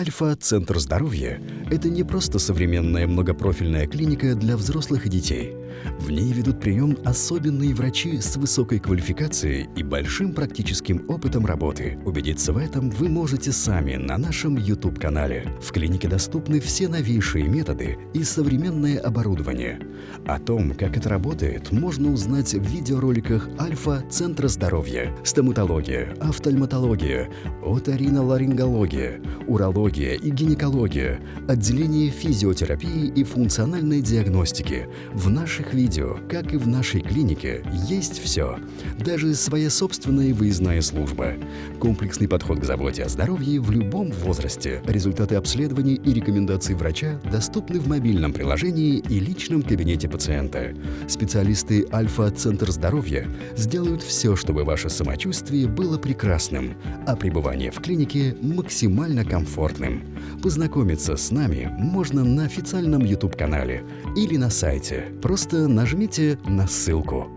Альфа-центр здоровья – это не просто современная многопрофильная клиника для взрослых и детей. В ней ведут прием особенные врачи с высокой квалификацией и большим практическим опытом работы. Убедиться в этом вы можете сами на нашем YouTube-канале. В клинике доступны все новейшие методы и современное оборудование. О том, как это работает, можно узнать в видеороликах Альфа-центра здоровья, стоматология, офтальматология, оториноларингология, урология и гинекология, отделение физиотерапии и функциональной диагностики. В наших видео, как и в нашей клинике, есть все. Даже своя собственная выездная служба. Комплексный подход к заботе о здоровье в любом возрасте. Результаты обследований и рекомендаций врача доступны в мобильном приложении и личном кабинете пациента. Специалисты Альфа-Центр здоровья сделают все, чтобы ваше самочувствие было прекрасным, а пребывание в клинике максимально комфортным. Познакомиться с нами можно на официальном YouTube-канале или на сайте. Просто нажмите на ссылку.